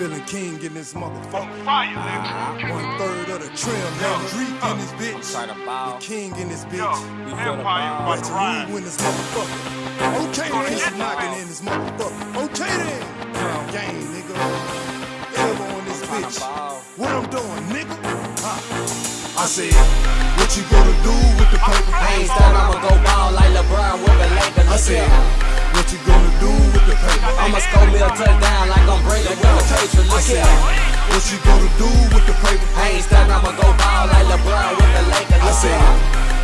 Villain King in this motherfucker. Fire, nigga. Uh-huh. One third of the trim, man. Drake in this bitch. To bow. The king in this Yo, bitch. We feel the Empire vibe. about Let's to ride. rule in this motherfucker. Okay Gonna then, get it's knocking you. in this motherfucker. Okay then. Crown game, nigga. Elbow on this bitch. What I'm doing, nigga? Huh. I said, what you gonna do with the paper? I ain't stunned, I'ma go ball like LeBron with the Lakers. I said, I'ma score me a touchdown like I'm Brady with. I Look said, what you gonna do with the paper? I ain't stunned, I'ma go ball like LeBron with the Lakers. I said,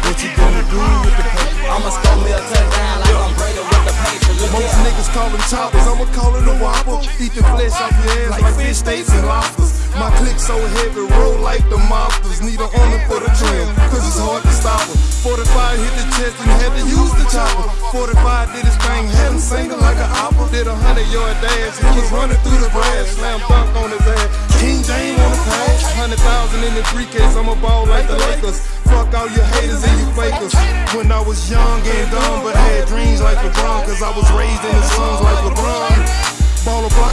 what you gonna do with the paper? I'ma score me a touchdown like I'm Brady with the Patriots. Look Most niggas call them choppers, I'ma call it a whopper. Eat the flesh off your hands like fish steaks and lobsters. My click so heavy, roll like the mobsters. Need a army for the trim, cause it's hard to stop her. 45 hit the chest and had to use the chopper. 45 did his thing, had him singing like an opera. Did a hundred yard dash, he was running through the grass. Slam dunk on his ass. King James on the pass. Hundred thousand in the briefcase, I'm a ball like the Lakers. Fuck all your haters and you fakers. When I was young and dumb, but had dreams like LeBron, cause I was raised in the slums like LeBron.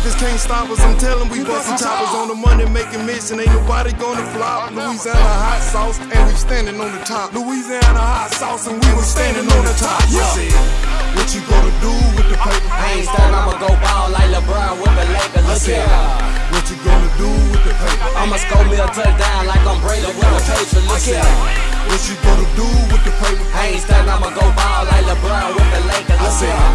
Baller blockers can't stop us. I'm telling we bustin' choppers on the money making mission. Ain't nobody gonna flop. Louisiana hot sauce and we standing on the top. Louisiana hot sauce and we was standing on the top. Yeah. What you gonna do with the paper? I ain't stunned, I'ma go ball like LeBron with the Lakers. I Look said, here. what you gonna do with the paper? I'ma score me a touchdown like I'm Brady with the Patriots. I Look said, here. what you gonna do with the paper? I ain't stunned, I'ma go ball like LeBron with the Lakers. I Look said, here.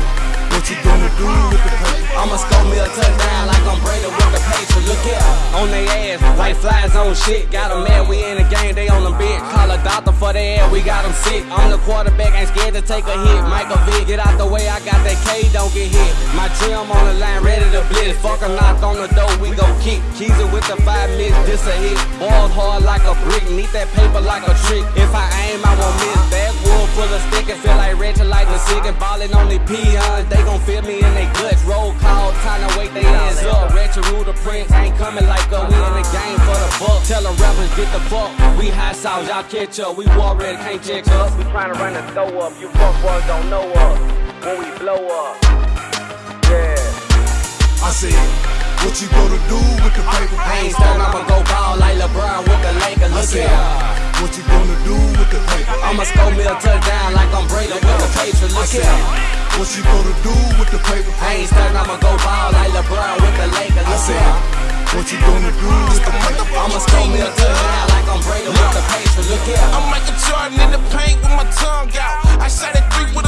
You gonna do with the paper? I'ma score me a touchdown like I'm Brady with the Patriots. Look here, on they ass like flies on shit. Got Got 'em mad, we in the game, they on the bed. Call a doctor for their air, we got 'em sick. I'm the quarterback, ain't scared to take a hit. Michael Vick, get out the way, I got that K, don't get hit. My trim on the line, ready to blitz. Fuck a knock on the door, we gon' kick. Keys it with the five minutes, this a hit. Balls hard like a brick, need that paper like a trick. If I aim, I won't miss. Backwood like the sick and ballin' on the peons. They gon' feel me in they guts. Roll call, time to wake they ass up. Retro rule the prince ain't coming like us. We in the game for the buck. Tell the rappers get the fuck. We high sauce, y'all catch up. We war ready, can't check us. We tryna run the throw up. You fuck boys don't know us when we blow up. Yeah. I said, what you gonna do with the paper? I ain't stunned, I'ma go ball like LeBron with the Lakers. I Look said, here. What you gonna do with the paper? I'ma score me a touchdown like I'm Brady with the Patriots. I Look said, here. what you gonna do with the paper? I ain't stunned, I'ma go ball like LeBron with the Lakers. I Look said, here. what you gonna do with the paper? I'ma score me a touchdown like I'm Brady with the Patriots. Look here. I'm Michael Jordan in the paint with my tongue out. I shot a three with a